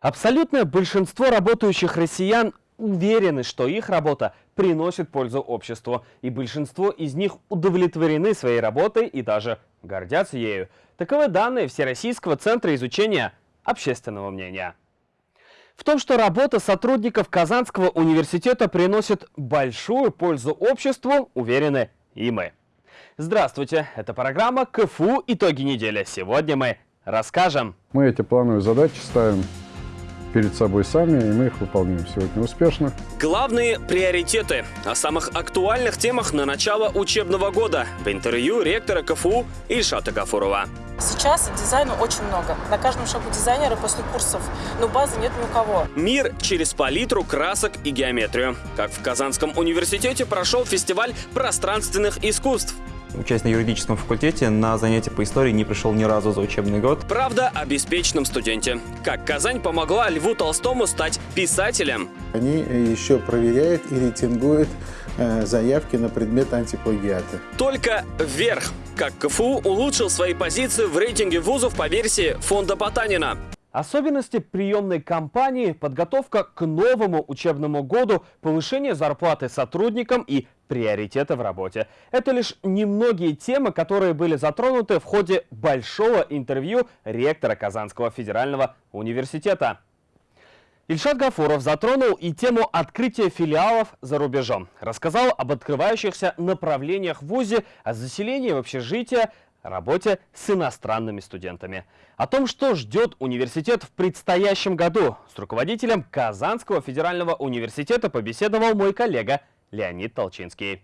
Абсолютное большинство работающих россиян уверены, что их работа приносит пользу обществу, и большинство из них удовлетворены своей работой и даже гордятся ею. Таковы данные Всероссийского центра изучения общественного мнения. В том, что работа сотрудников Казанского университета приносит большую пользу обществу, уверены и мы. Здравствуйте, это программа КФУ «Итоги недели». Сегодня мы расскажем. Мы эти плановые задачи ставим перед собой сами, и мы их выполняем сегодня успешно. Главные приоритеты о самых актуальных темах на начало учебного года в интервью ректора КФУ Ильшата Гафурова. Сейчас дизайна очень много. На каждом шагу дизайнера после курсов, но базы нет ни у кого. Мир через палитру, красок и геометрию. Как в Казанском университете прошел фестиваль пространственных искусств учась на юридическом факультете, на занятия по истории не пришел ни разу за учебный год. Правда о беспечном студенте. Как Казань помогла Льву Толстому стать писателем. Они еще проверяют и рейтингуют э, заявки на предмет антиплагиата. Только вверх. Как КФУ улучшил свои позиции в рейтинге вузов по версии фонда Потанина. Особенности приемной кампании, подготовка к новому учебному году, повышение зарплаты сотрудникам и приоритеты в работе. Это лишь немногие темы, которые были затронуты в ходе большого интервью ректора Казанского федерального университета. Ильшат Гафуров затронул и тему открытия филиалов за рубежом. Рассказал об открывающихся направлениях в ВУЗе, о заселении в общежитие, работе с иностранными студентами. О том, что ждет университет в предстоящем году, с руководителем Казанского федерального университета побеседовал мой коллега Леонид Толчинский.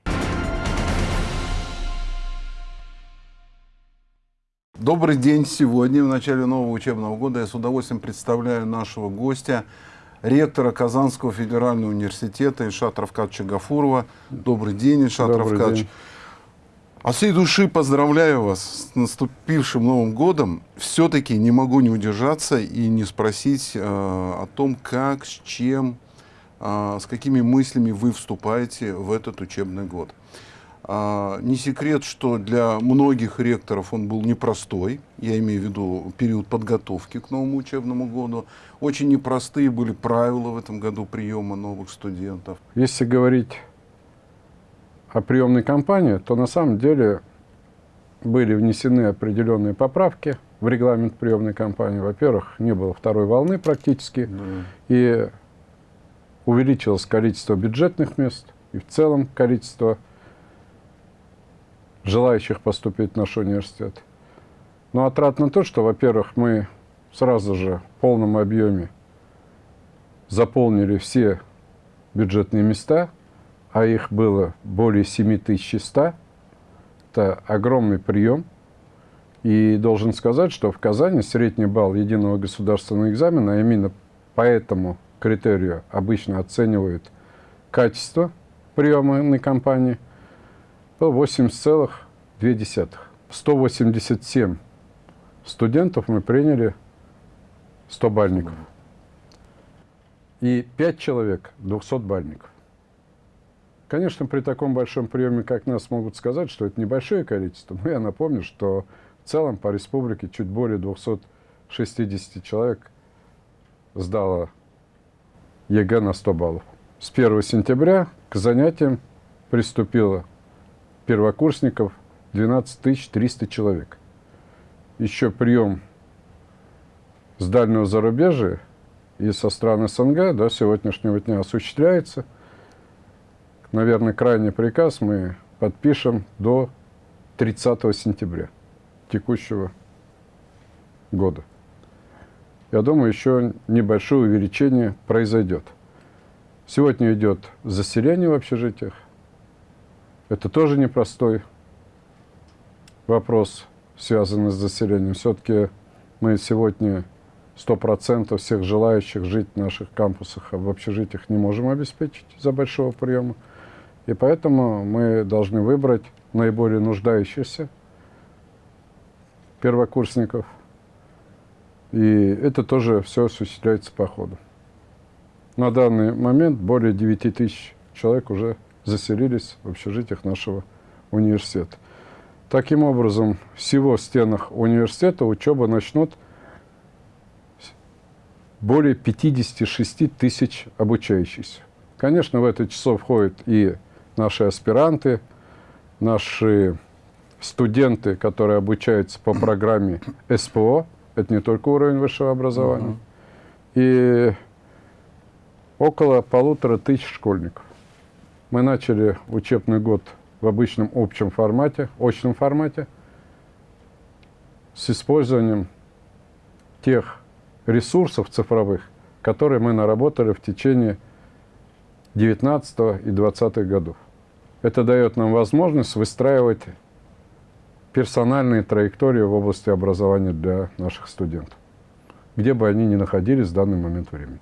Добрый день! Сегодня, в начале нового учебного года, я с удовольствием представляю нашего гостя, ректора Казанского федерального университета Ильшата Равкадовича Гафурова. Добрый день, Ильшат Добрый Равкадович. День. От всей души поздравляю вас с наступившим Новым годом. Все-таки не могу не удержаться и не спросить э, о том, как, с чем, э, с какими мыслями вы вступаете в этот учебный год. Э, не секрет, что для многих ректоров он был непростой. Я имею в виду период подготовки к новому учебному году. Очень непростые были правила в этом году приема новых студентов. Если говорить о приемной кампании, то на самом деле были внесены определенные поправки в регламент приемной кампании. Во-первых, не было второй волны практически, да. и увеличилось количество бюджетных мест, и в целом количество желающих поступить в наш университет. Но отрадно то, что, во-первых, мы сразу же в полном объеме заполнили все бюджетные места – а их было более 7100. Это огромный прием. И должен сказать, что в Казани средний балл единого государственного экзамена, а именно по этому критерию обычно оценивают качество приемной кампании, был 80,2. 187 студентов мы приняли 100-балльников. И 5 человек 200-балльников. Конечно, при таком большом приеме, как нас, могут сказать, что это небольшое количество. Но я напомню, что в целом по республике чуть более 260 человек сдало ЕГЭ на 100 баллов. С 1 сентября к занятиям приступило первокурсников 12 300 человек. Еще прием с дальнего зарубежья и со стран СНГ до сегодняшнего дня осуществляется – наверное, крайний приказ мы подпишем до 30 сентября текущего года. Я думаю, еще небольшое увеличение произойдет. Сегодня идет заселение в общежитиях. Это тоже непростой вопрос, связанный с заселением. Все-таки мы сегодня 100% всех желающих жить в наших кампусах, а в общежитиях не можем обеспечить из-за большого приема. И поэтому мы должны выбрать наиболее нуждающихся первокурсников. И это тоже все осуществляется по ходу. На данный момент более 9 тысяч человек уже заселились в общежитиях нашего университета. Таким образом, всего в стенах университета учеба начнут более 56 тысяч обучающихся. Конечно, в это число входят и наши аспиранты, наши студенты, которые обучаются по программе СПО, это не только уровень высшего образования, и около полутора тысяч школьников. Мы начали учебный год в обычном общем формате, очном формате, с использованием тех ресурсов цифровых, которые мы наработали в течение 19 и 20 годов. Это дает нам возможность выстраивать персональные траектории в области образования для наших студентов, где бы они ни находились в данный момент времени.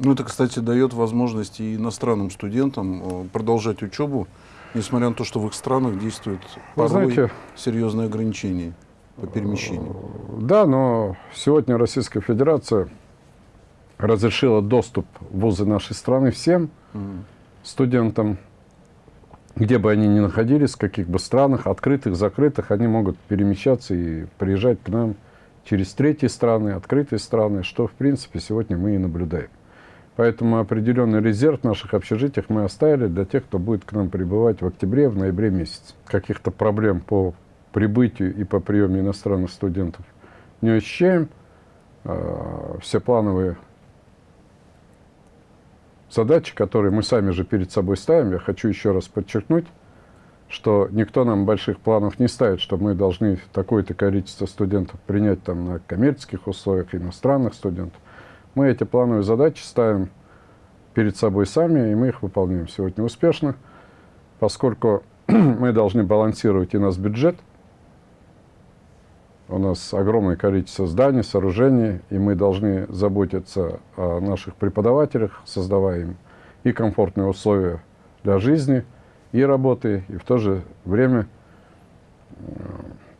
Ну, это, кстати, дает возможность и иностранным студентам э, продолжать учебу, несмотря на то, что в их странах действуют порой знаете, серьезные ограничения по перемещению. Да, но сегодня Российская Федерация разрешила доступ в вузы нашей страны всем mm. студентам, где бы они ни находились, в каких бы странах, открытых, закрытых, они могут перемещаться и приезжать к нам через третьи страны, открытые страны, что, в принципе, сегодня мы и наблюдаем. Поэтому определенный резерв в наших общежитиях мы оставили для тех, кто будет к нам прибывать в октябре, в ноябре месяце. Каких-то проблем по прибытию и по приему иностранных студентов не ощущаем. А, все плановые задачи, которые мы сами же перед собой ставим, я хочу еще раз подчеркнуть, что никто нам больших планов не ставит, что мы должны такое-то количество студентов принять там на коммерческих условиях, иностранных студентов. Мы эти плановые задачи ставим перед собой сами, и мы их выполняем сегодня успешно, поскольку мы должны балансировать и наш бюджет. У нас огромное количество зданий, сооружений, и мы должны заботиться о наших преподавателях, создавая им и комфортные условия для жизни, и работы, и в то же время э,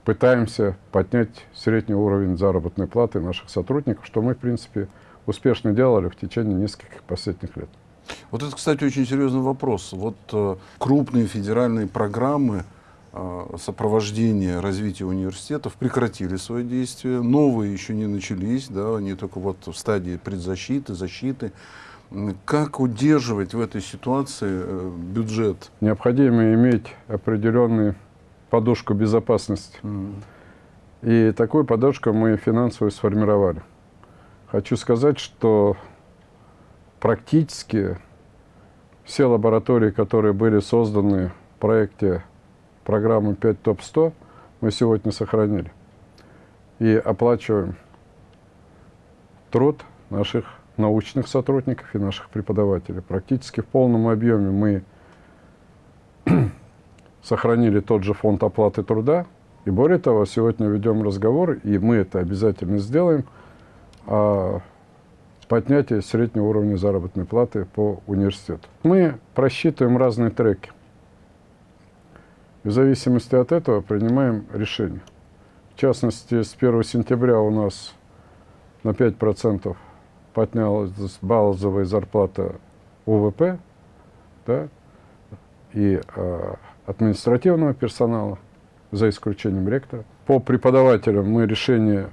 пытаемся поднять средний уровень заработной платы наших сотрудников, что мы, в принципе, успешно делали в течение нескольких последних лет. Вот это, кстати, очень серьезный вопрос. Вот э, крупные федеральные программы сопровождения развития университетов прекратили свое действие, новые еще не начались, да, они только вот в стадии предзащиты, защиты. Как удерживать в этой ситуации э, бюджет? Необходимо иметь определенную подушку безопасности. Mm. И такую подушку мы финансово сформировали. Хочу сказать, что практически все лаборатории, которые были созданы в проекте программы 5 ТОП-100, мы сегодня сохранили. И оплачиваем труд наших научных сотрудников и наших преподавателей. Практически в полном объеме мы сохранили тот же фонд оплаты труда. И более того, сегодня ведем разговор, и мы это обязательно сделаем – о поднятии среднего уровня заработной платы по университету. Мы просчитываем разные треки. В зависимости от этого принимаем решение. В частности, с 1 сентября у нас на 5% поднялась базовая зарплата УВП да, и э, административного персонала, за исключением ректора. По преподавателям мы решение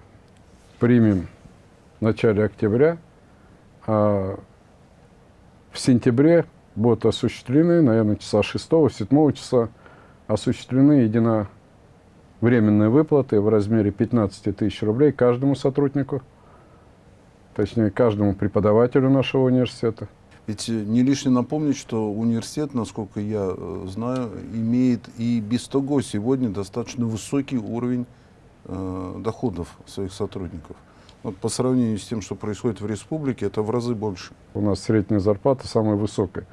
примем в начале октября, а в сентябре будут осуществлены, наверное, часа 6-7 часа, осуществлены единовременные выплаты в размере 15 тысяч рублей каждому сотруднику, точнее, каждому преподавателю нашего университета. Ведь э, не лишне напомнить, что университет, насколько я э, знаю, имеет и без того сегодня достаточно высокий уровень э, доходов своих сотрудников. Вот по сравнению с тем, что происходит в республике, это в разы больше. У нас средняя зарплата самая высокая.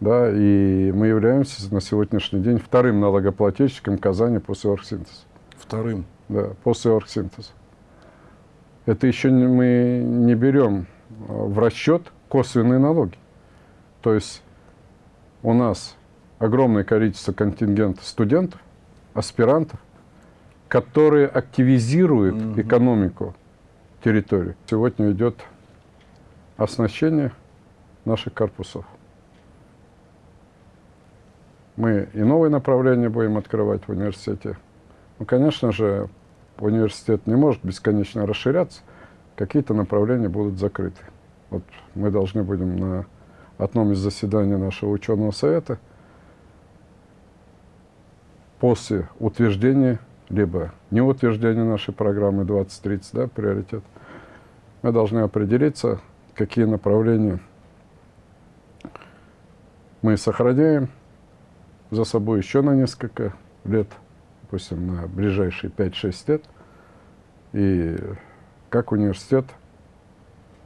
Да, и мы являемся на сегодняшний день вторым налогоплательщиком Казани после оргсинтеза. Вторым? Да, после оргсинтеза. Это еще не, мы не берем а, в расчет косвенные налоги. То есть у нас огромное количество контингента студентов, аспирантов, которые активизируют угу. экономику территории. Сегодня идет оснащение наших корпусов. Мы и новые направления будем открывать в университете. Ну, конечно же, университет не может бесконечно расширяться, какие-то направления будут закрыты. Вот мы должны будем на одном из заседаний нашего ученого совета после утверждения, либо неутверждения нашей программы 2030, да, приоритет, мы должны определиться, какие направления мы сохраняем за собой еще на несколько лет, допустим, на ближайшие 5-6 лет, и как университет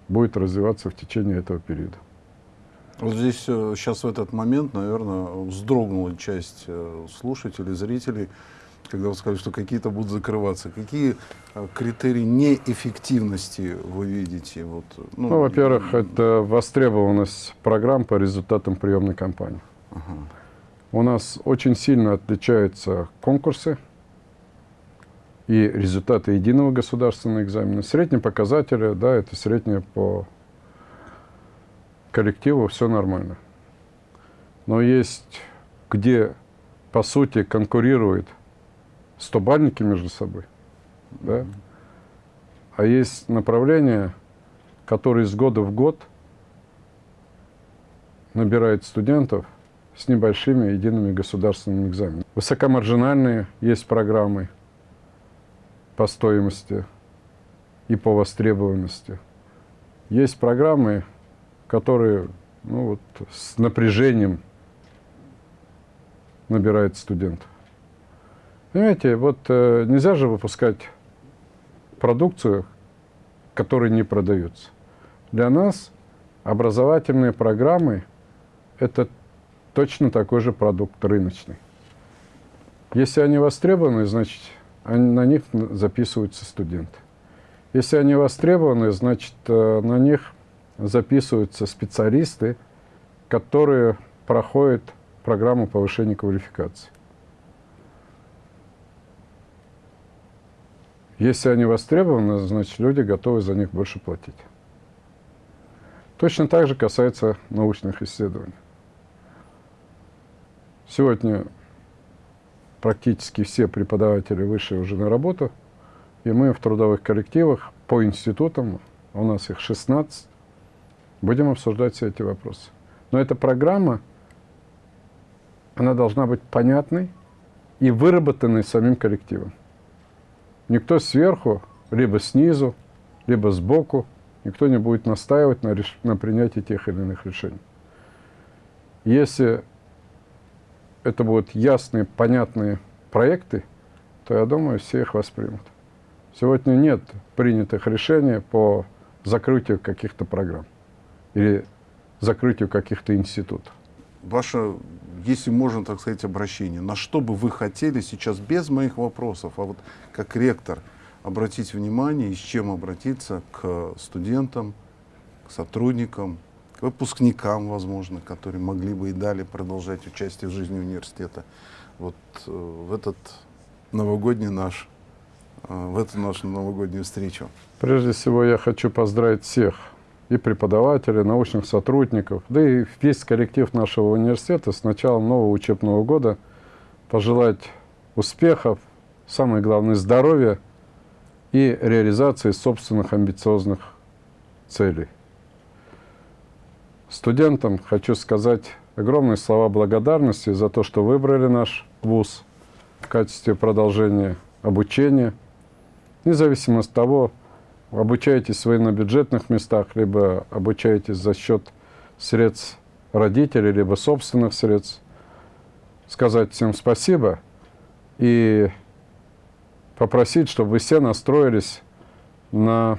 будет развиваться в течение этого периода. Вот здесь сейчас э, в этот момент, наверное, вздрогнула часть э, слушателей, зрителей, когда вы сказали, что какие-то будут закрываться. Какие э, критерии неэффективности вы видите? Вот, ну, ну во-первых, это востребованность программ по результатам приемной кампании. Ага. У нас очень сильно отличаются конкурсы и результаты единого государственного экзамена. Средние показатели, да, это среднее по коллективу, все нормально. Но есть, где, по сути, конкурируют стобальники между собой, да? а есть направления, которые из года в год набирают студентов с небольшими едиными государственными экзаменами. Высокомаржинальные есть программы по стоимости и по востребованности. Есть программы, которые ну, вот, с напряжением набирают студентов. Понимаете, вот э, нельзя же выпускать продукцию, которая не продается. Для нас образовательные программы – это точно такой же продукт рыночный. Если они востребованы, значит, они, на них записываются студенты. Если они востребованы, значит, э, на них записываются специалисты, которые проходят программу повышения квалификации. Если они востребованы, значит, люди готовы за них больше платить. Точно так же касается научных исследований. Сегодня практически все преподаватели вышли уже на работу, и мы в трудовых коллективах по институтам, у нас их 16, Будем обсуждать все эти вопросы. Но эта программа, она должна быть понятной и выработанной самим коллективом. Никто сверху, либо снизу, либо сбоку, никто не будет настаивать на, реш... на принятии тех или иных решений. Если это будут ясные, понятные проекты, то, я думаю, все их воспримут. Сегодня нет принятых решений по закрытию каких-то программ или закрытию каких-то институтов. Ваше, если можно так сказать, обращение, на что бы вы хотели сейчас, без моих вопросов, а вот как ректор, обратить внимание и с чем обратиться к студентам, к сотрудникам, выпускникам, возможно, которые могли бы и далее продолжать участие в жизни университета. Вот э, в этот новогодний наш, э, в эту нашу новогоднюю встречу. Прежде всего я хочу поздравить всех и преподавателей, научных сотрудников, да и весь коллектив нашего университета с началом нового учебного года пожелать успехов, самое главное здоровья и реализации собственных амбициозных целей. Студентам хочу сказать огромные слова благодарности за то, что выбрали наш вуз в качестве продолжения обучения, независимо от того, обучаетесь вы на бюджетных местах, либо обучаетесь за счет средств родителей, либо собственных средств, сказать всем спасибо и попросить, чтобы вы все настроились на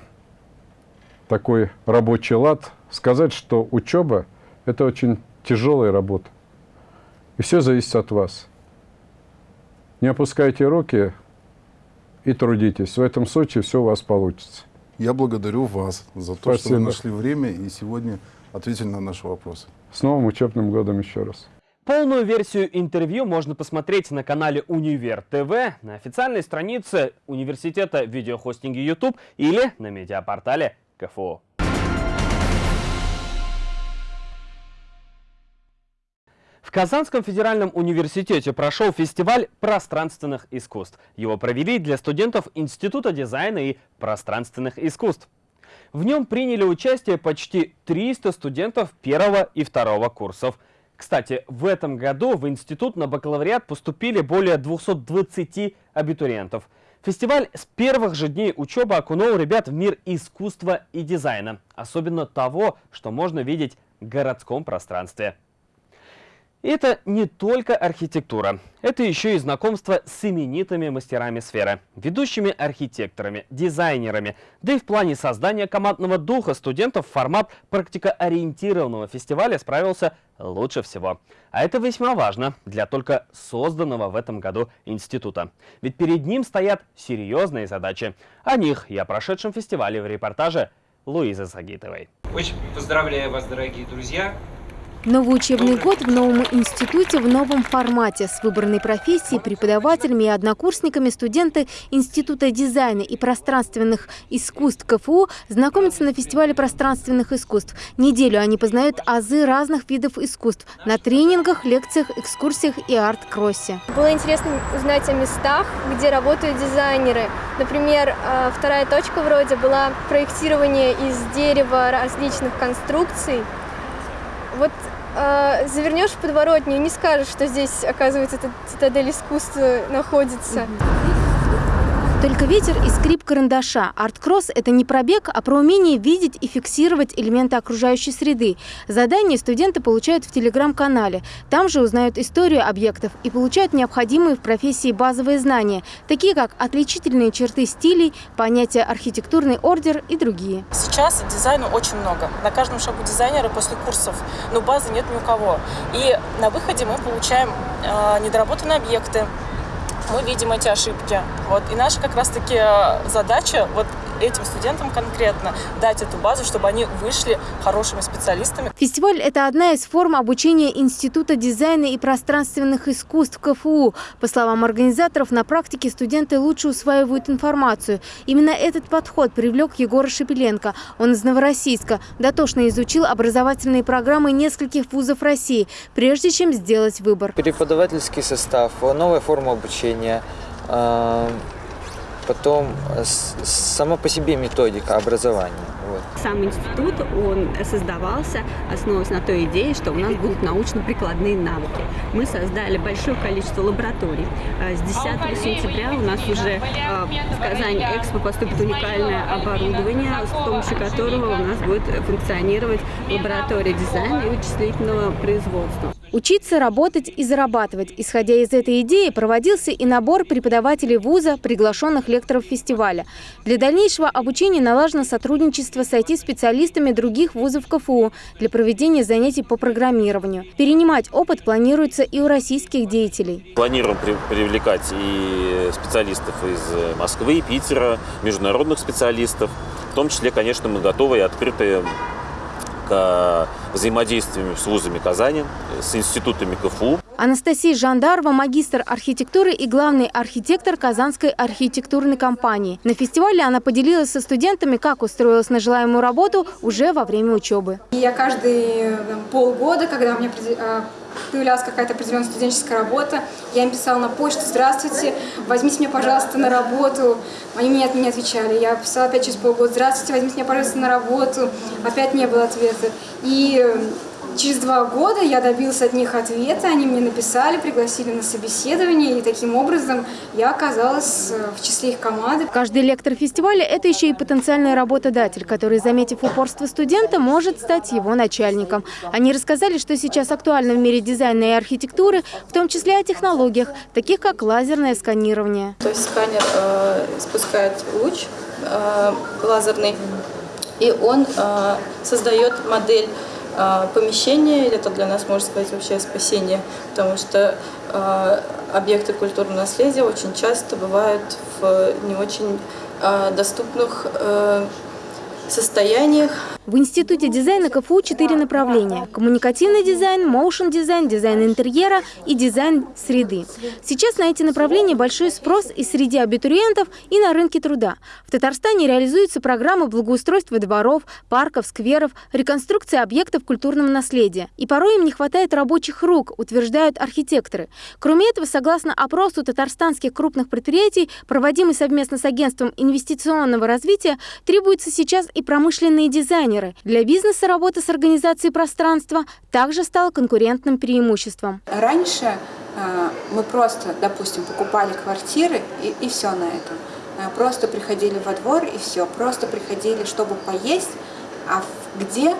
такой рабочий лад, сказать, что учеба – это очень тяжелая работа. И все зависит от вас. Не опускайте руки и трудитесь. В этом случае все у вас получится. Я благодарю вас за то, Спасибо. что вы нашли время и сегодня ответили на наши вопросы. С новым учебным годом еще раз. Полную версию интервью можно посмотреть на канале Универ ТВ, на официальной странице Университета видеохостинга YouTube или на медиапортале КФУ. В Казанском федеральном университете прошел фестиваль пространственных искусств. Его провели для студентов Института дизайна и пространственных искусств. В нем приняли участие почти 300 студентов первого и второго курсов. Кстати, в этом году в институт на бакалавриат поступили более 220 абитуриентов. Фестиваль с первых же дней учебы окунул ребят в мир искусства и дизайна. Особенно того, что можно видеть в городском пространстве. Это не только архитектура. Это еще и знакомство с именитыми мастерами сферы, ведущими архитекторами, дизайнерами. Да и в плане создания командного духа студентов формат практикоориентированного фестиваля справился лучше всего. А это весьма важно для только созданного в этом году института. Ведь перед ним стоят серьезные задачи. О них я прошедшем фестивале в репортаже Луизы Сагитовой. Очень поздравляю вас, дорогие друзья. Новый учебный год в новом институте в новом формате. С выбранной профессией, преподавателями и однокурсниками студенты Института дизайна и пространственных искусств КФУ знакомятся на фестивале пространственных искусств. Неделю они познают азы разных видов искусств на тренингах, лекциях, экскурсиях и арт-кроссе. Было интересно узнать о местах, где работают дизайнеры. Например, э, вторая точка вроде была проектирование из дерева различных конструкций. Вот э, завернешь подворотню, не скажешь, что здесь, оказывается, эта цитадель искусства находится. Только ветер и скрип карандаша. Арт-кросс – это не пробег, а про умение видеть и фиксировать элементы окружающей среды. Задания студенты получают в телеграм-канале. Там же узнают историю объектов и получают необходимые в профессии базовые знания, такие как отличительные черты стилей, понятие архитектурный ордер и другие. Сейчас дизайну очень много. На каждом шагу дизайнера после курсов, но базы нет ни у кого. И на выходе мы получаем э, недоработанные объекты, мы видим эти ошибки. Вот. И наша как раз-таки э, задача вот этим студентам конкретно дать эту базу, чтобы они вышли хорошими специалистами. Фестиваль – это одна из форм обучения Института дизайна и пространственных искусств КФУ. По словам организаторов, на практике студенты лучше усваивают информацию. Именно этот подход привлек Егора Шепеленко. Он из Новороссийска. Дотошно изучил образовательные программы нескольких вузов России, прежде чем сделать выбор. Преподавательский состав, новая форма обучения э, – потом э, сама по себе методика образования. Вот. Сам институт, он создавался, основываясь на той идее, что у нас будут научно-прикладные навыки. Мы создали большое количество лабораторий. Э, с 10 сентября у нас уже э, в Казани Экспо поступит уникальное оборудование, с помощью которого у нас будет функционировать лаборатория дизайна и вычислительного производства. Учиться, работать и зарабатывать. Исходя из этой идеи, проводился и набор преподавателей вуза, приглашенных лекторов фестиваля. Для дальнейшего обучения налажено сотрудничество с IT-специалистами других вузов КФУ для проведения занятий по программированию. Перенимать опыт планируется и у российских деятелей. Планируем привлекать и специалистов из Москвы, Питера, международных специалистов. В том числе, конечно, мы готовы и открыты к взаимодействию с вузами Казани, с институтами КФУ. Анастасия Жандарова – магистр архитектуры и главный архитектор Казанской архитектурной компании. На фестивале она поделилась со студентами, как устроилась на желаемую работу уже во время учебы. Я каждые полгода, когда у меня а, появлялась какая-то определенная студенческая работа, я им писала на почту «Здравствуйте, возьмите меня, пожалуйста, на работу». Они мне от меня отвечали. Я писала опять через полгода «Здравствуйте, возьмите меня, пожалуйста, на работу». Опять не было ответа. И Через два года я добился от них ответа, они мне написали, пригласили на собеседование, и таким образом я оказалась э, в числе их команды. Каждый лектор фестиваля – это еще и потенциальный работодатель, который, заметив упорство студента, может стать его начальником. Они рассказали, что сейчас актуально в мире дизайна и архитектуры, в том числе о технологиях, таких как лазерное сканирование. То есть сканер э, спускает луч э, лазерный, и он э, создает модель помещение, это для нас, можно сказать, вообще спасение, потому что э, объекты культурного наследия очень часто бывают в не очень э, доступных э, состояниях. В Институте дизайна КФУ четыре направления – коммуникативный дизайн, motion дизайн, дизайн интерьера и дизайн среды. Сейчас на эти направления большой спрос и среди абитуриентов, и на рынке труда. В Татарстане реализуются программы благоустройства дворов, парков, скверов, реконструкции объектов культурного наследия. И порой им не хватает рабочих рук, утверждают архитекторы. Кроме этого, согласно опросу татарстанских крупных предприятий, проводимый совместно с агентством инвестиционного развития, требуются сейчас и промышленные дизайнеры. Для бизнеса работа с организацией пространства также стала конкурентным преимуществом. Раньше э, мы просто, допустим, покупали квартиры и, и все на этом. Э, просто приходили во двор и все. Просто приходили, чтобы поесть, а где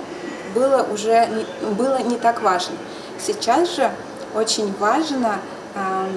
было уже было не так важно. Сейчас же очень важно э,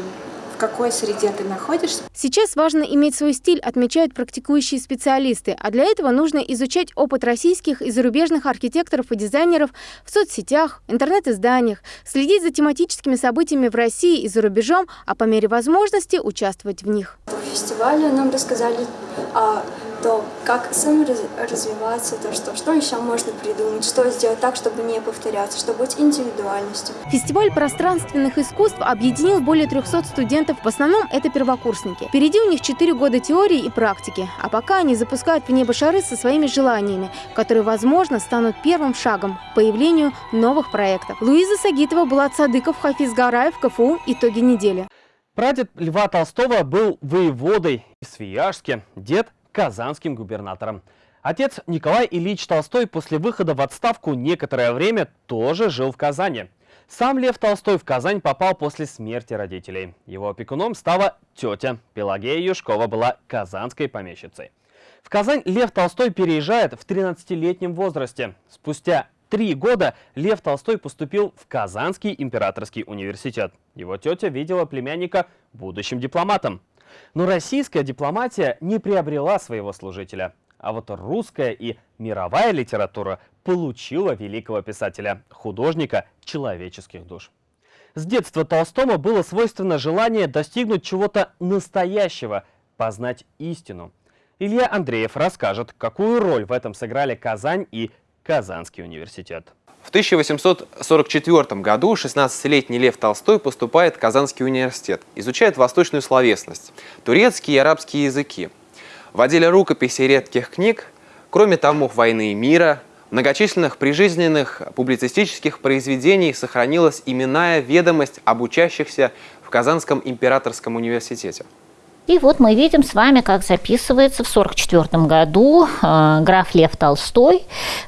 в какой среде ты находишься. Сейчас важно иметь свой стиль, отмечают практикующие специалисты, а для этого нужно изучать опыт российских и зарубежных архитекторов и дизайнеров в соцсетях, интернет-изданиях, следить за тематическими событиями в России и за рубежом, а по мере возможности участвовать в них. В фестивале нам рассказали о то как самим развиваться, то что, что еще можно придумать, что сделать так, чтобы не повторяться, чтобы быть индивидуальностью. Фестиваль пространственных искусств объединил более 300 студентов, в основном это первокурсники. Впереди у них 4 года теории и практики, а пока они запускают в небо шары со своими желаниями, которые, возможно, станут первым шагом к появлению новых проектов. Луиза Сагитова, Булат Садыков, Хафиз Гараев, КФУ. Итоги недели. Прадед Льва Толстого был воеводой в Свияжске, дед казанским губернатором. Отец Николай Ильич Толстой после выхода в отставку некоторое время тоже жил в Казани. Сам Лев Толстой в Казань попал после смерти родителей. Его опекуном стала тетя. Пелагея Юшкова была казанской помещицей. В Казань Лев Толстой переезжает в 13-летнем возрасте. Спустя три года Лев Толстой поступил в Казанский императорский университет. Его тетя видела племянника будущим дипломатом. Но российская дипломатия не приобрела своего служителя. А вот русская и мировая литература получила великого писателя, художника человеческих душ. С детства Толстому было свойственно желание достигнуть чего-то настоящего, познать истину. Илья Андреев расскажет, какую роль в этом сыграли Казань и Казанский университет. В 1844 году 16-летний Лев Толстой поступает в Казанский университет, изучает восточную словесность, турецкие и арабские языки. В отделе рукописей редких книг, кроме томов «Войны и мира», многочисленных прижизненных публицистических произведений сохранилась именная ведомость об учащихся в Казанском императорском университете. И вот мы видим с вами, как записывается в 1944 году э, граф Лев Толстой,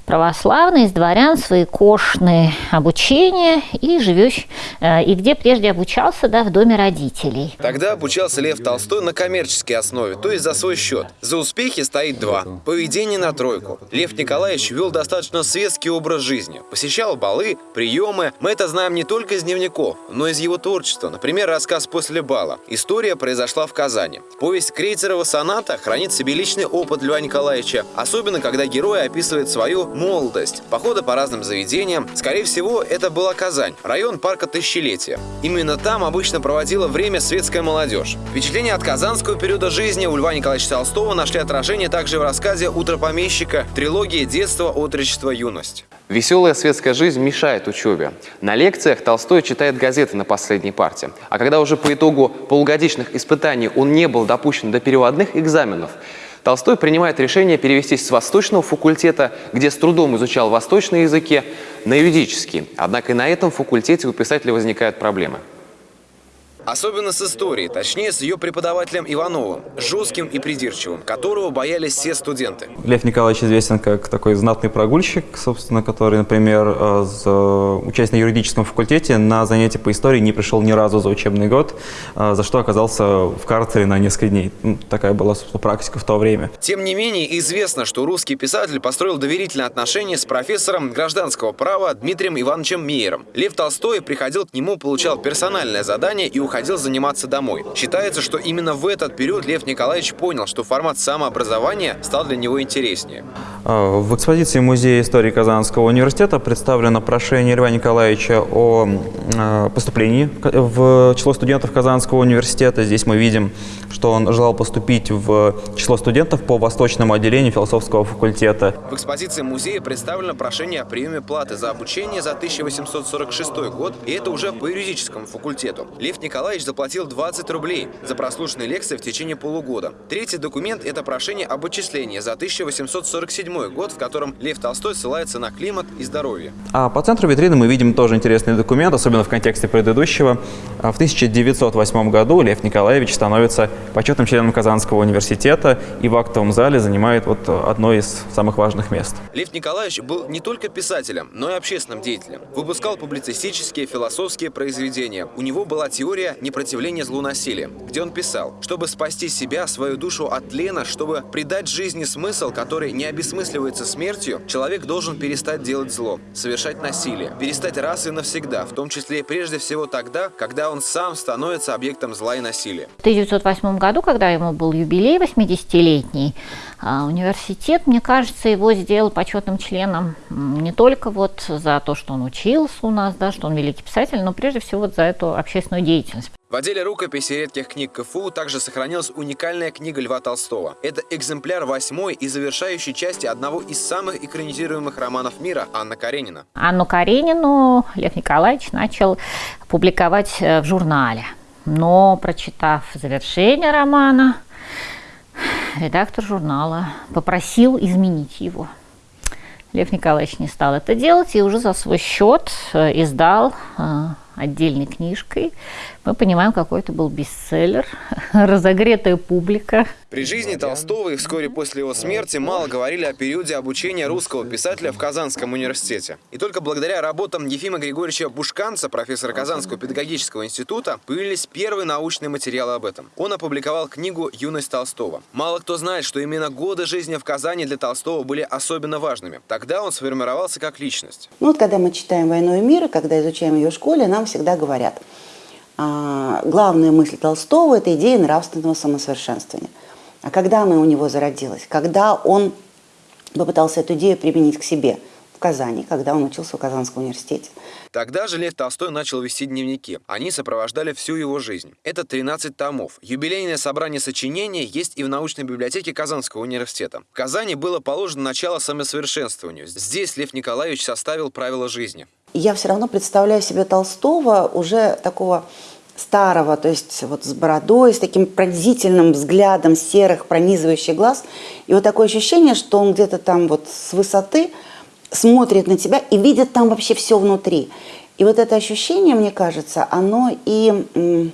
православный, из дворян, свои кошные обучения и живешь, э, и где прежде обучался, да, в доме родителей. Тогда обучался Лев Толстой на коммерческой основе, то есть за свой счет. За успехи стоит два. Поведение на тройку. Лев Николаевич вел достаточно светский образ жизни. Посещал балы, приемы. Мы это знаем не только из дневников, но и из его творчества. Например, рассказ «После бала». История произошла в Казани. Казани. Повесть Крейцерова соната хранит в себе личный опыт Льва Николаевича, особенно когда герой описывает свою молодость, походы по разным заведениям. Скорее всего, это была Казань, район парка Тысячелетия. Именно там обычно проводила время светская молодежь. Впечатления от казанского периода жизни у Льва Николаевича Толстого нашли отражение также в рассказе «Утро помещика», трилогии «Детство, отрочество, юность». Веселая светская жизнь мешает учебе. На лекциях Толстой читает газеты на последней парте. А когда уже по итогу полугодичных испытаний он не был допущен до переводных экзаменов, Толстой принимает решение перевестись с восточного факультета, где с трудом изучал восточные языки, на юридический. Однако и на этом факультете у писателя возникают проблемы. Особенно с историей, точнее с ее преподавателем Ивановым, жестким и придирчивым, которого боялись все студенты. Лев Николаевич известен как такой знатный прогульщик, собственно, который, например, э, учась на юридическом факультете, на занятия по истории не пришел ни разу за учебный год, э, за что оказался в карцере на несколько дней. Ну, такая была, собственно, практика в то время. Тем не менее, известно, что русский писатель построил доверительные отношения с профессором гражданского права Дмитрием Ивановичем Мейером. Лев Толстой приходил к нему, получал персональное задание и уходил уходил заниматься домой. Считается, что именно в этот период Лев Николаевич понял, что формат самообразования стал для него интереснее. А, в экспозиции Музея истории Казанского университета представлено прошение Льва Николаевича о а, поступлении в число студентов Казанского университета. Здесь мы видим, что он желал поступить в число студентов по восточному отделению философского факультета. В экспозиции музея представлено прошение о приеме платы за обучение за 1846 год, и это уже по юридическому факультету. Лев Николаевич заплатил 20 рублей за прослушанные лекции в течение полугода. Третий документ – это прошение об отчислении за 1847 год, в котором Лев Толстой ссылается на климат и здоровье. А по центру витрины мы видим тоже интересный документ, особенно в контексте предыдущего. В 1908 году Лев Николаевич становится почетным членом Казанского университета и в актовом зале занимает вот одно из самых важных мест. Лев Николаевич был не только писателем, но и общественным деятелем. Выпускал публицистические, философские произведения. У него была теория непротивления злу насилия, где он писал, чтобы спасти себя, свою душу от лена, чтобы придать жизни смысл, который не обесмысливается смертью, человек должен перестать делать зло, совершать насилие, перестать раз и навсегда, в том числе и прежде всего тогда, когда он сам становится объектом зла и насилия. 1908 1998 году, когда ему был юбилей 80-летний, а, университет, мне кажется, его сделал почетным членом не только вот за то, что он учился у нас, да, что он великий писатель, но прежде всего вот за эту общественную деятельность. В отделе рукописи редких книг КФУ также сохранилась уникальная книга Льва Толстого. Это экземпляр восьмой и завершающей части одного из самых экранизируемых романов мира Анна Каренина. Анну Каренину Лев Николаевич начал публиковать э, в журнале но, прочитав завершение романа, редактор журнала попросил изменить его. Лев Николаевич не стал это делать и уже за свой счет э, издал э, отдельной книжкой. Мы понимаем, какой это был бестселлер, разогретая публика. При жизни Толстого и вскоре после его смерти мало говорили о периоде обучения русского писателя в Казанском университете. И только благодаря работам Ефима Григорьевича Бушканца, профессора Казанского педагогического института, появились первые научные материалы об этом. Он опубликовал книгу «Юность Толстого». Мало кто знает, что именно годы жизни в Казани для Толстого были особенно важными. Тогда он сформировался как личность. Ну вот когда мы читаем «Войну и мир», и когда изучаем ее в школе, нам всегда говорят, а, главная мысль Толстого – это идея нравственного самосовершенствования. А когда она у него зародилась? Когда он попытался эту идею применить к себе в Казани, когда он учился в Казанском университете. Тогда же Лев Толстой начал вести дневники. Они сопровождали всю его жизнь. Это 13 томов. Юбилейное собрание сочинений есть и в научной библиотеке Казанского университета. В Казани было положено начало самосовершенствованию. Здесь Лев Николаевич составил правила жизни. Я все равно представляю себе Толстого уже такого старого, то есть вот с бородой, с таким пронзительным взглядом серых, пронизывающих глаз. И вот такое ощущение, что он где-то там вот с высоты смотрит на тебя и видит там вообще все внутри. И вот это ощущение, мне кажется, оно и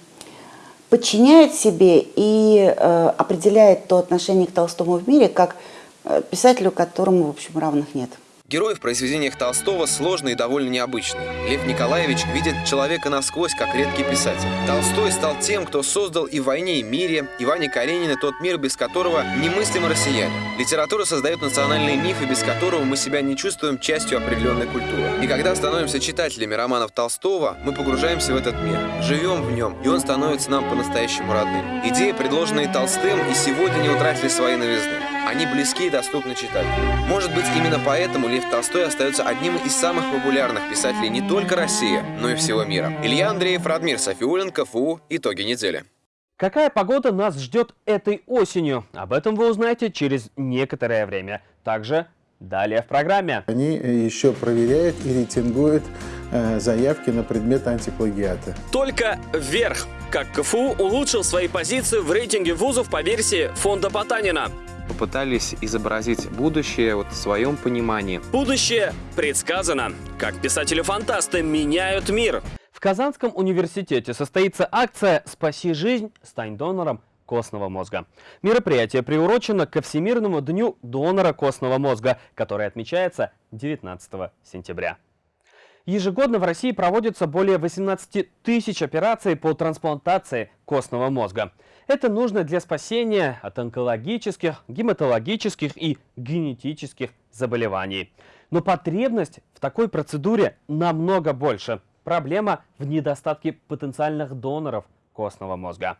подчиняет себе и э, определяет то отношение к Толстому в мире, как э, писателю, которому, в общем, равных нет. Герой в произведениях Толстого сложный и довольно необычный. Лев Николаевич видит человека насквозь, как редкий писатель. Толстой стал тем, кто создал и в «Войне и мире», и Ване Каренина тот мир, без которого немыслим россияне. Литература создает национальные мифы, без которого мы себя не чувствуем частью определенной культуры. И когда становимся читателями романов Толстого, мы погружаемся в этот мир, живем в нем, и он становится нам по-настоящему родным. Идеи, предложенные Толстым, и сегодня не утратили своей новизны. Они близки и доступны читателю. Может быть, именно поэтому Лев Толстой остается одним из самых популярных писателей не только России, но и всего мира. Илья Андреев, Радмир Софиулин, КФУ. Итоги недели. Какая погода нас ждет этой осенью? Об этом вы узнаете через некоторое время. Также далее в программе. Они еще проверяют и рейтингуют э, заявки на предмет антиплагиата. Только вверх. Как КФУ улучшил свои позиции в рейтинге вузов по версии фонда Потанина попытались изобразить будущее вот в своем понимании. Будущее предсказано. Как писатели-фантасты меняют мир. В Казанском университете состоится акция «Спаси жизнь, стань донором костного мозга». Мероприятие приурочено ко Всемирному дню донора костного мозга, который отмечается 19 сентября. Ежегодно в России проводится более 18 тысяч операций по трансплантации костного мозга. Это нужно для спасения от онкологических, гематологических и генетических заболеваний. Но потребность в такой процедуре намного больше. Проблема в недостатке потенциальных доноров костного мозга.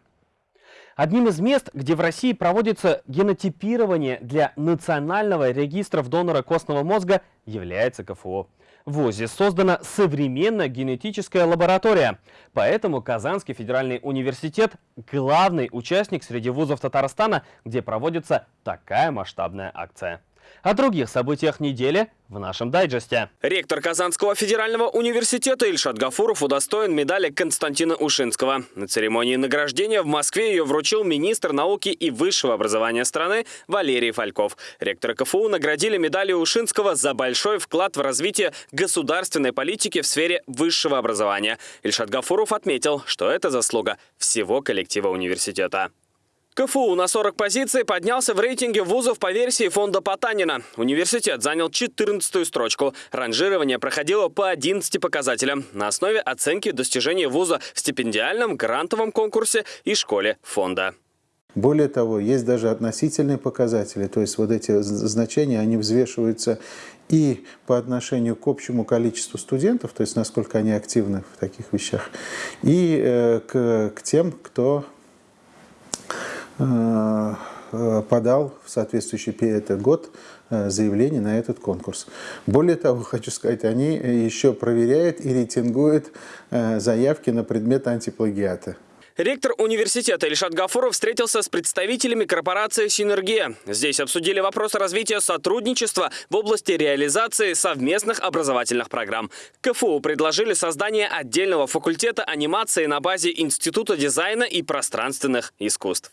Одним из мест, где в России проводится генотипирование для национального регистра донора костного мозга, является КФУ. В ВУЗе создана современная генетическая лаборатория. Поэтому Казанский федеральный университет – главный участник среди вузов Татарстана, где проводится такая масштабная акция. О других событиях недели в нашем дайджесте. Ректор Казанского федерального университета Ильшат Гафуров удостоен медали Константина Ушинского. На церемонии награждения в Москве ее вручил министр науки и высшего образования страны Валерий Фальков. Ректор КФУ наградили медалью Ушинского за большой вклад в развитие государственной политики в сфере высшего образования. Ильшат Гафуров отметил, что это заслуга всего коллектива университета. КФУ на 40 позиций поднялся в рейтинге вузов по версии фонда Потанина. Университет занял 14 строчку. Ранжирование проходило по 11 показателям на основе оценки достижений вуза в стипендиальном, грантовом конкурсе и школе фонда. Более того, есть даже относительные показатели, то есть вот эти значения, они взвешиваются и по отношению к общему количеству студентов, то есть насколько они активны в таких вещах, и э, к, к тем, кто подал в соответствующий этот год э, заявление на этот конкурс. Более того, хочу сказать, они еще проверяют и рейтингуют заявки на предмет антиплагиата. Ректор университета Ильшат Гафуров встретился с представителями корпорации «Синергия». Здесь обсудили вопросы развития сотрудничества в области реализации совместных образовательных программ. КФУ предложили создание отдельного факультета анимации на базе Института дизайна и пространственных искусств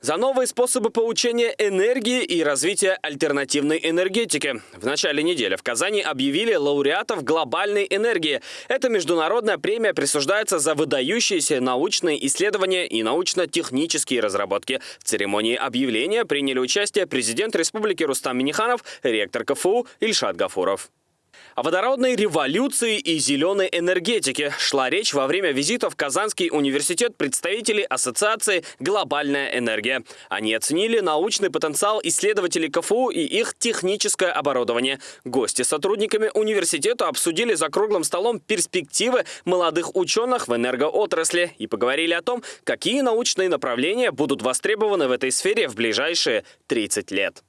за новые способы получения энергии и развития альтернативной энергетики. В начале недели в Казани объявили лауреатов глобальной энергии. Эта международная премия присуждается за выдающиеся научные исследования и научно-технические разработки. В церемонии объявления приняли участие президент Республики Рустам Миниханов, ректор КФУ Ильшат Гафуров. О водородной революции и зеленой энергетике шла речь во время визита в Казанский университет представителей Ассоциации «Глобальная энергия». Они оценили научный потенциал исследователей КФУ и их техническое оборудование. Гости сотрудниками университета обсудили за круглым столом перспективы молодых ученых в энергоотрасли и поговорили о том, какие научные направления будут востребованы в этой сфере в ближайшие 30 лет.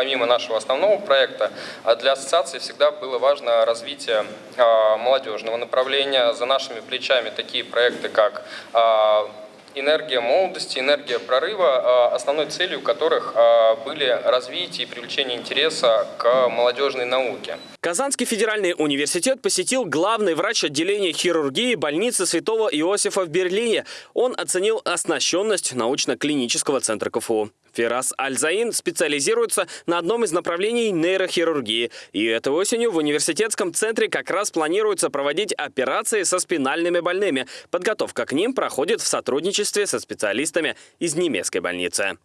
Помимо нашего основного проекта, а для ассоциации всегда было важно развитие а, молодежного направления. За нашими плечами такие проекты, как а, энергия молодости, энергия прорыва, основной целью которых были развитие и привлечение интереса к молодежной науке. Казанский федеральный университет посетил главный врач отделения хирургии больницы Святого Иосифа в Берлине. Он оценил оснащенность научно-клинического центра КФУ. Фирас Альзаин специализируется на одном из направлений нейрохирургии. И этой осенью в университетском центре как раз планируется проводить операции со спинальными больными. Подготовка к ним проходит в сотрудничестве со специалистами из немецкой больницы.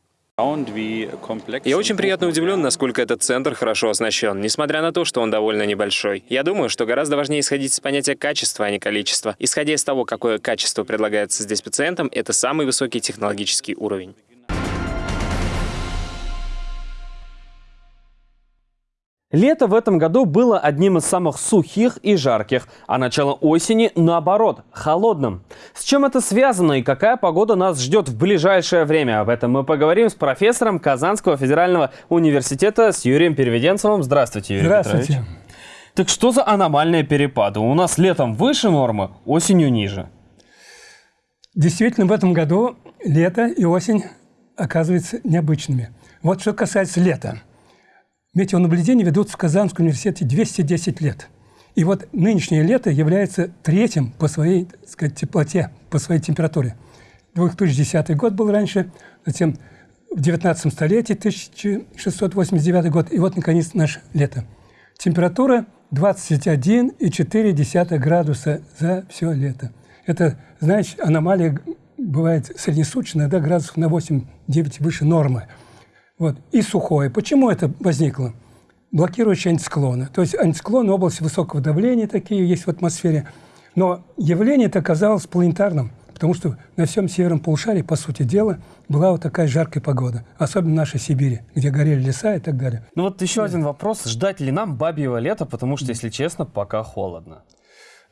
Я очень приятно удивлен, насколько этот центр хорошо оснащен, несмотря на то, что он довольно небольшой. Я думаю, что гораздо важнее исходить из понятия качества, а не количества. Исходя из того, какое качество предлагается здесь пациентам, это самый высокий технологический уровень. Лето в этом году было одним из самых сухих и жарких, а начало осени, наоборот, холодным. С чем это связано и какая погода нас ждет в ближайшее время? Об этом мы поговорим с профессором Казанского федерального университета с Юрием Переведенцевым. Здравствуйте, Юрий Здравствуйте. Петрович. Так что за аномальные перепады? У нас летом выше нормы, осенью ниже. Действительно, в этом году лето и осень оказываются необычными. Вот что касается лета – Метеонаблюдения ведутся в Казанском университете 210 лет. И вот нынешнее лето является третьим по своей так сказать, теплоте, по своей температуре. 2010 год был раньше, затем в 19 столетии, 1689 год, и вот, наконец, наше лето. Температура 21,4 градуса за все лето. Это, значит, аномалия бывает среднесуточная, да, градусов на 8-9 выше нормы. Вот. И сухое. Почему это возникло? Блокирующие антициклоны. То есть антициклоны области высокого давления такие есть в атмосфере. Но явление это оказалось планетарным, потому что на всем северном полушарии, по сути дела, была вот такая жаркая погода. Особенно в нашей Сибири, где горели леса и так далее. Ну вот еще да. один вопрос. Ждать ли нам бабьего лета? Потому что, если честно, пока холодно.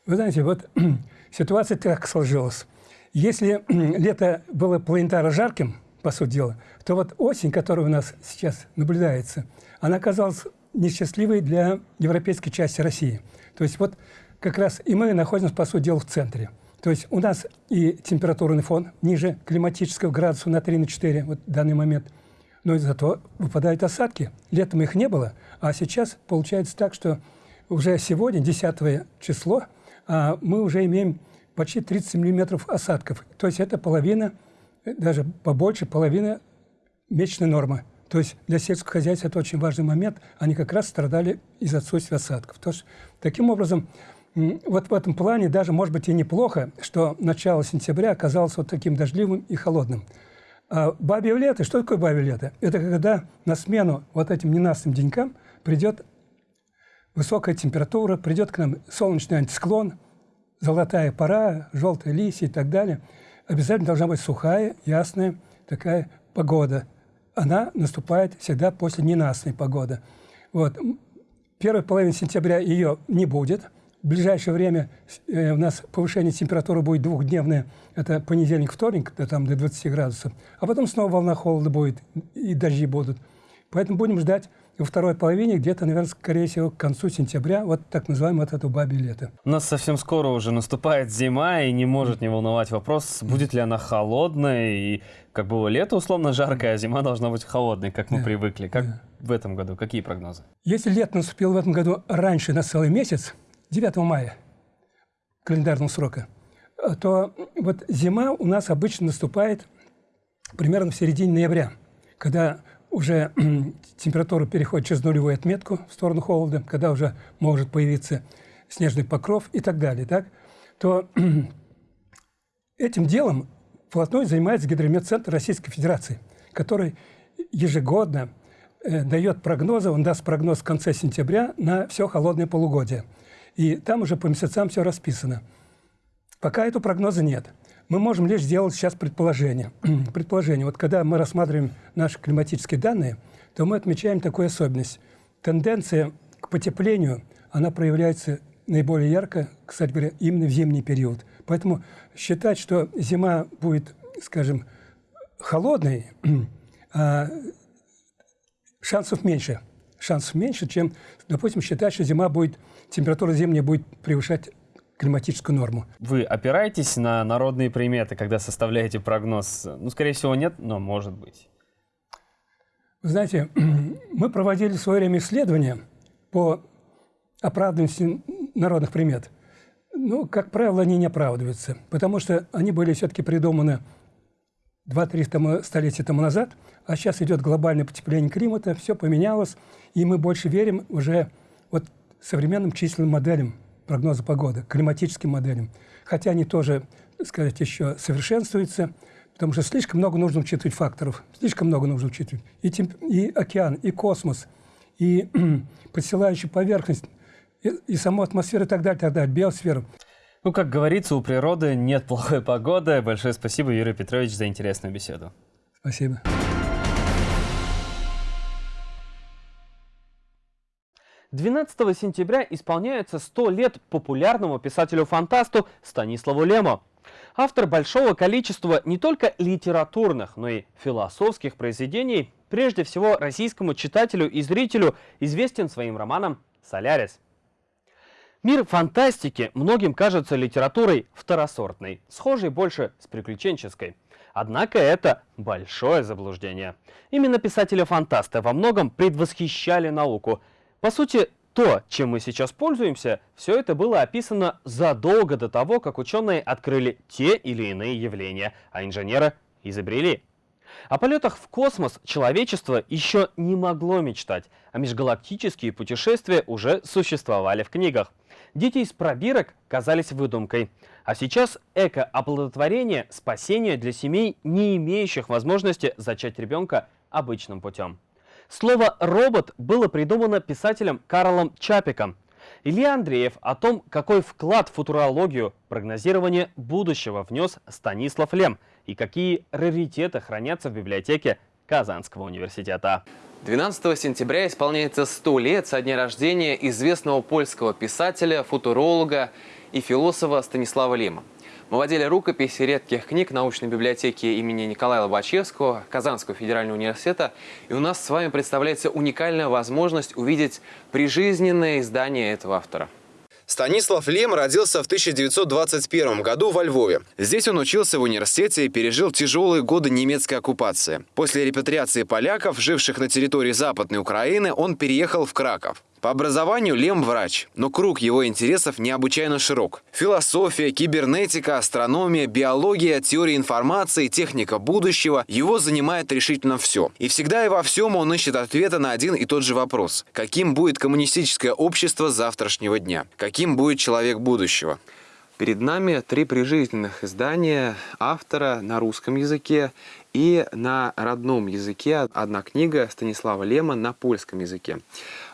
Вы знаете, вот ситуация так сложилась. Если лето было планетарно жарким, по сути дела, то вот осень, которая у нас сейчас наблюдается, она оказалась несчастливой для европейской части России. То есть вот как раз и мы находимся, по сути дела, в центре. То есть у нас и температурный фон ниже климатического градуса на 3-4 вот в данный момент. Но зато выпадают осадки. Летом их не было, а сейчас получается так, что уже сегодня, 10 число, а мы уже имеем почти 30 миллиметров осадков. То есть это половина, даже побольше половины месячной нормы. То есть для сельского хозяйства это очень важный момент. Они как раз страдали из отсутствия осадков. То есть, таким образом, вот в этом плане даже, может быть, и неплохо, что начало сентября оказалось вот таким дождливым и холодным. А бабье лето, что такое бабье лето? Это когда на смену вот этим ненастным денькам придет высокая температура, придет к нам солнечный антисклон, золотая пора, желтые листья и так далее. Обязательно должна быть сухая, ясная такая погода. Она наступает всегда после ненастной погоды. Вот. Первой половины сентября ее не будет. В ближайшее время э, у нас повышение температуры будет двухдневное. Это понедельник, вторник, до, там, до 20 градусов. А потом снова волна холода будет, и дожди будут. Поэтому будем ждать во второй половине, где-то, наверное, скорее всего, к концу сентября, вот так называемое вот это бабье лето. У нас совсем скоро уже наступает зима, и не может не волновать вопрос, будет ли она холодная, и как было лето условно жаркое, а зима должна быть холодной, как мы да, привыкли. Как да. в этом году? Какие прогнозы? Если лето наступило в этом году раньше на целый месяц, 9 мая календарного срока, то вот зима у нас обычно наступает примерно в середине ноября, когда уже температура переходит через нулевую отметку в сторону холода, когда уже может появиться снежный покров и так далее, так, то этим делом вплотную занимается Гидрометцентр Российской Федерации, который ежегодно э, дает прогнозы, он даст прогноз в конце сентября на все холодное полугодие. И там уже по месяцам все расписано. Пока этого прогноза нет мы можем лишь сделать сейчас предположение. предположение. Вот когда мы рассматриваем наши климатические данные, то мы отмечаем такую особенность. Тенденция к потеплению, она проявляется наиболее ярко, кстати говоря, именно в зимний период. Поэтому считать, что зима будет, скажем, холодной, а шансов меньше. Шансов меньше, чем, допустим, считать, что зима будет, температура зимняя будет превышать климатическую норму. Вы опираетесь на народные приметы, когда составляете прогноз? Ну, скорее всего, нет, но может быть. Вы знаете, мы проводили в свое время исследования по оправданности народных примет. Ну, как правило, они не оправдываются, потому что они были все-таки придуманы 2-3 столетия тому назад, а сейчас идет глобальное потепление климата, все поменялось, и мы больше верим уже вот современным численным моделям прогноза погоды, климатическим моделям. Хотя они тоже, так сказать, еще совершенствуются, потому что слишком много нужно учитывать факторов, слишком много нужно учитывать. И, темп, и океан, и космос, и подсылающая поверхность, и, и саму атмосферу и так далее, так далее, биосферу. Ну, как говорится, у природы нет плохой погоды. Большое спасибо, Юрий Петрович, за интересную беседу. Спасибо. 12 сентября исполняется 100 лет популярному писателю-фантасту Станиславу Лему. Автор большого количества не только литературных, но и философских произведений, прежде всего российскому читателю и зрителю известен своим романом «Солярис». Мир фантастики многим кажется литературой второсортной, схожей больше с приключенческой. Однако это большое заблуждение. Именно писатели-фантасты во многом предвосхищали науку – по сути, то, чем мы сейчас пользуемся, все это было описано задолго до того, как ученые открыли те или иные явления, а инженеры изобрели. О полетах в космос человечество еще не могло мечтать, а межгалактические путешествия уже существовали в книгах. Дети из пробирок казались выдумкой. А сейчас эко-оплодотворение – спасение для семей, не имеющих возможности зачать ребенка обычным путем. Слово «робот» было придумано писателем Карлом Чапиком. Илья Андреев о том, какой вклад в футурологию, прогнозирование будущего внес Станислав Лем и какие раритеты хранятся в библиотеке Казанского университета. 12 сентября исполняется 100 лет со дня рождения известного польского писателя, футуролога и философа Станислава Лема. Мы владели рукописи редких книг научной библиотеки имени Николая Лобачевского, Казанского федерального университета. И у нас с вами представляется уникальная возможность увидеть прижизненное издание этого автора. Станислав Лем родился в 1921 году во Львове. Здесь он учился в университете и пережил тяжелые годы немецкой оккупации. После репатриации поляков, живших на территории Западной Украины, он переехал в Краков. По образованию Лем врач, но круг его интересов необычайно широк. Философия, кибернетика, астрономия, биология, теория информации, техника будущего – его занимает решительно все. И всегда и во всем он ищет ответа на один и тот же вопрос. Каким будет коммунистическое общество завтрашнего дня? Каким будет человек будущего? Перед нами три прижизненных издания автора на русском языке и на родном языке одна книга Станислава Лема на польском языке.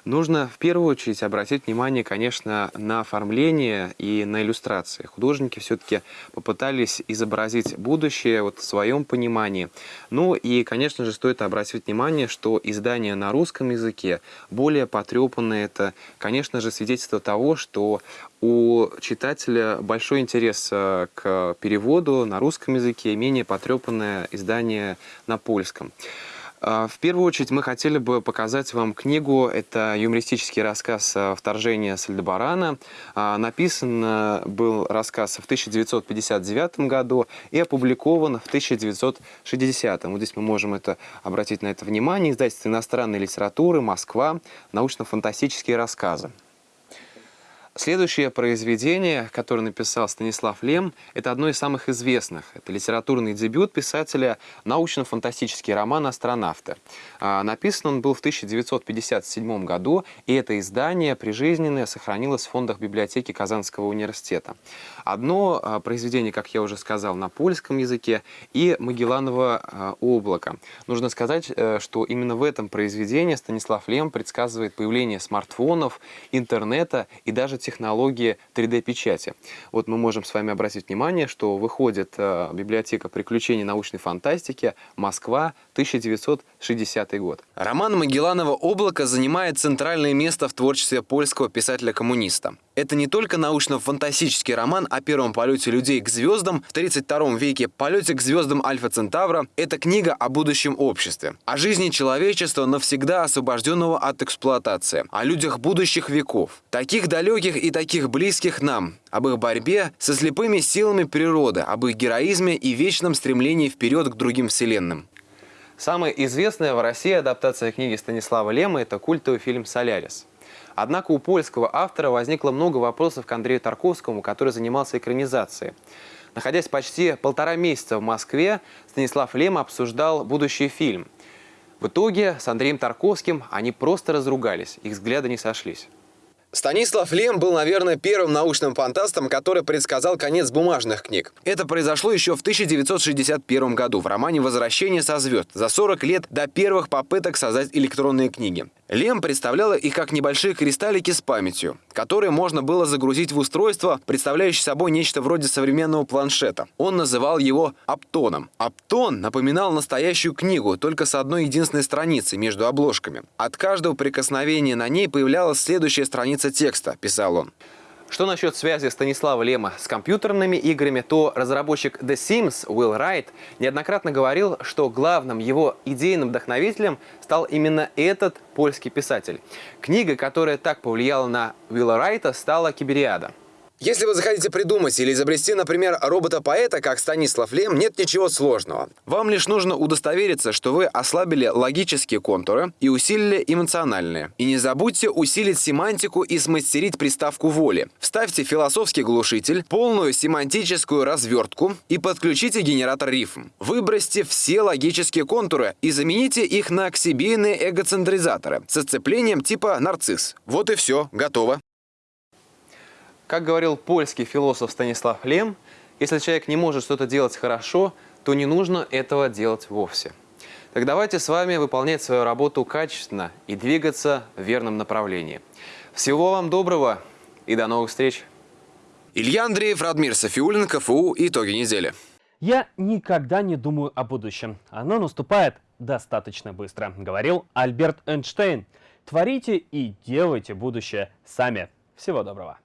Нужно в первую очередь обратить внимание, конечно, на оформление и на иллюстрации. Художники все-таки попытались изобразить будущее вот в своем понимании. Ну и, конечно же, стоит обратить внимание, что издание на русском языке более потрепанное. Это, конечно же, свидетельство того, что у читателя большой интерес э, к переводу на русском языке, менее потрепанное издание на польском. А, в первую очередь мы хотели бы показать вам книгу. Это юмористический рассказ э, «Вторжение с Альдебарана». А, написан был рассказ в 1959 году и опубликован в 1960. Вот здесь мы можем это, обратить на это внимание. Издательство иностранной литературы «Москва. Научно-фантастические рассказы». Следующее произведение, которое написал Станислав Лем, это одно из самых известных. Это литературный дебют писателя научно-фантастический роман «Астронавты». А, написан он был в 1957 году, и это издание прижизненное сохранилось в фондах библиотеки Казанского университета. Одно а, произведение, как я уже сказал, на польском языке и «Магелланово а, облако». Нужно сказать, э, что именно в этом произведении Станислав Лем предсказывает появление смартфонов, интернета и даже технологии 3D-печати. Вот мы можем с вами обратить внимание, что выходит э, библиотека приключений научной фантастики «Москва, 1960 год». Роман Магелланова «Облако» занимает центральное место в творчестве польского писателя-коммуниста. Это не только научно-фантастический роман о первом полете людей к звездам в 32 веке, полете к звездам Альфа Центавра. Это книга о будущем обществе, о жизни человечества, навсегда освобожденного от эксплуатации, о людях будущих веков, таких далеких и таких близких нам, об их борьбе со слепыми силами природы, об их героизме и вечном стремлении вперед к другим вселенным. Самая известная в России адаптация книги Станислава Лема – это культовый фильм «Солярис». Однако у польского автора возникло много вопросов к Андрею Тарковскому, который занимался экранизацией. Находясь почти полтора месяца в Москве, Станислав Лем обсуждал будущий фильм. В итоге с Андреем Тарковским они просто разругались, их взгляды не сошлись. Станислав Лем был, наверное, первым научным фантастом, который предсказал конец бумажных книг. Это произошло еще в 1961 году в романе «Возвращение со звезд» за 40 лет до первых попыток создать электронные книги. Лем представляла их как небольшие кристаллики с памятью, которые можно было загрузить в устройство, представляющее собой нечто вроде современного планшета. Он называл его «Аптоном». Аптон напоминал настоящую книгу, только с одной единственной страницей между обложками. От каждого прикосновения на ней появлялась следующая страница текста, писал он. Что насчет связи Станислава Лема с компьютерными играми, то разработчик The Sims Will Wright неоднократно говорил, что главным его идейным вдохновителем стал именно этот польский писатель. Книга, которая так повлияла на Уилла Райта, стала «Кибериада». Если вы захотите придумать или изобрести, например, робота-поэта, как Станислав Лем, нет ничего сложного. Вам лишь нужно удостовериться, что вы ослабили логические контуры и усилили эмоциональные. И не забудьте усилить семантику и смастерить приставку воли. Вставьте философский глушитель, полную семантическую развертку и подключите генератор рифм. Выбросьте все логические контуры и замените их на ксибийные эгоцентризаторы с отцеплением типа нарцисс. Вот и все, готово. Как говорил польский философ Станислав Лем, если человек не может что-то делать хорошо, то не нужно этого делать вовсе. Так давайте с вами выполнять свою работу качественно и двигаться в верном направлении. Всего вам доброго и до новых встреч! Илья Андреев, Радмир Софиулин, КФУ. Итоги недели. Я никогда не думаю о будущем. Оно наступает достаточно быстро, говорил Альберт Эйнштейн. Творите и делайте будущее сами. Всего доброго.